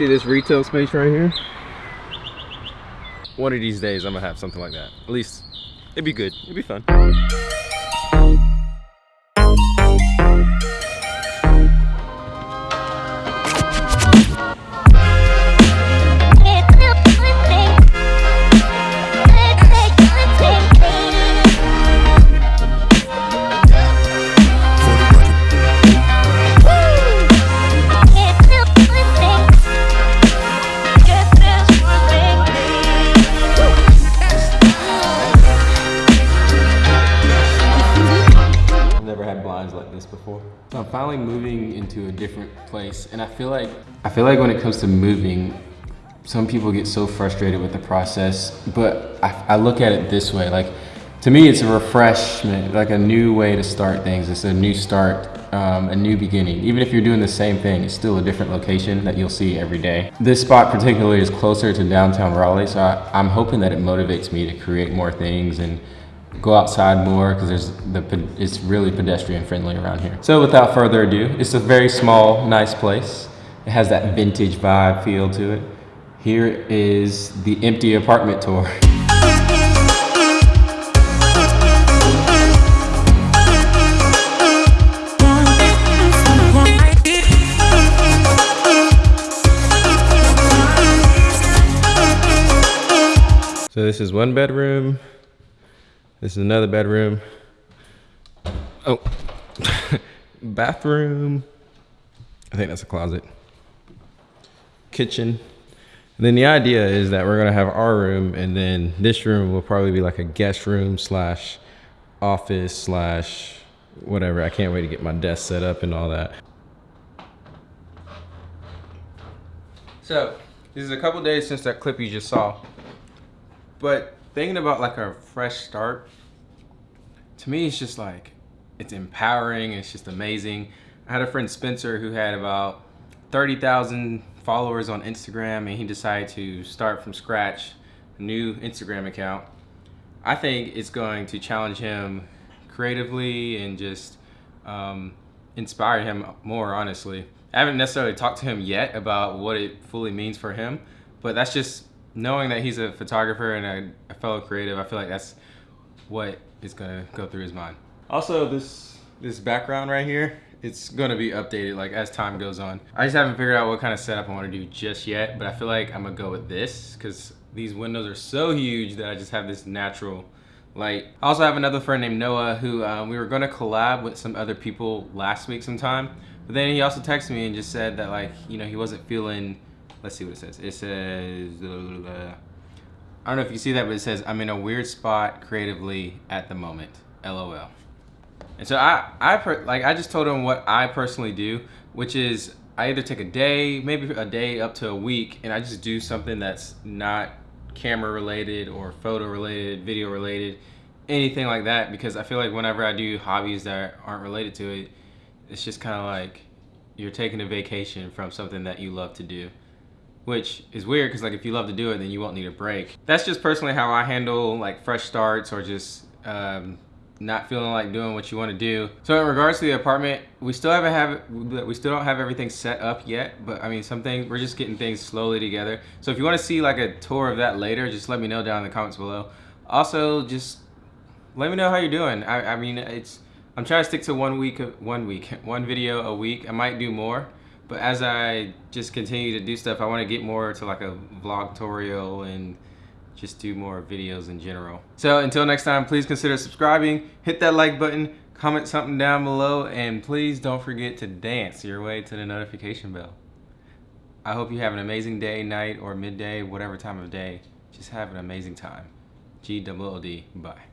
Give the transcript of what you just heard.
see this retail space right here? One of these days, I'm gonna have something like that. At least, it'd be good. It'd be fun. Before. I'm finally moving into a different place and I feel like I feel like when it comes to moving, some people get so frustrated with the process, but I, I look at it this way, like to me it's a refreshment, like a new way to start things. It's a new start, um, a new beginning. Even if you're doing the same thing, it's still a different location that you'll see every day. This spot particularly is closer to downtown Raleigh, so I, I'm hoping that it motivates me to create more things and go outside more because there's the it's really pedestrian friendly around here. So without further ado, it's a very small, nice place. It has that vintage vibe feel to it. Here is the empty apartment tour. So this is one bedroom. This is another bedroom. Oh, bathroom. I think that's a closet. Kitchen. And then the idea is that we're gonna have our room and then this room will probably be like a guest room slash office slash whatever. I can't wait to get my desk set up and all that. So, this is a couple days since that clip you just saw. But thinking about like a fresh start, to me, it's just like, it's empowering. It's just amazing. I had a friend Spencer who had about 30,000 followers on Instagram and he decided to start from scratch a new Instagram account. I think it's going to challenge him creatively and just um, inspire him more, honestly. I haven't necessarily talked to him yet about what it fully means for him, but that's just knowing that he's a photographer and a, a fellow creative. I feel like that's what is gonna go through his mind. Also, this this background right here, it's gonna be updated like as time goes on. I just haven't figured out what kind of setup I want to do just yet, but I feel like I'm gonna go with this because these windows are so huge that I just have this natural light. I also have another friend named Noah who um, we were gonna collab with some other people last week sometime, but then he also texted me and just said that like you know he wasn't feeling. Let's see what it says. It says. I don't know if you see that, but it says, I'm in a weird spot creatively at the moment. LOL. And so I, I per, like, I just told him what I personally do, which is I either take a day, maybe a day up to a week, and I just do something that's not camera related or photo related, video related, anything like that. Because I feel like whenever I do hobbies that aren't related to it, it's just kind of like you're taking a vacation from something that you love to do which is weird because like if you love to do it then you won't need a break. That's just personally how i handle like fresh starts or just um, not feeling like doing what you want to do. So in regards to the apartment we still haven't have we still don't have everything set up yet but i mean something we're just getting things slowly together. So if you want to see like a tour of that later just let me know down in the comments below. Also just let me know how you're doing. I, I memean it's i'm trying to stick to one week one week one video a week. I might do more but as I just continue to do stuff, I want to get more to like a vlog tutorial and just do more videos in general. So until next time, please consider subscribing, hit that like button, comment something down below, and please don't forget to dance your way to the notification bell. I hope you have an amazing day, night, or midday, whatever time of day. Just have an amazing time. G-double-O-D, bye.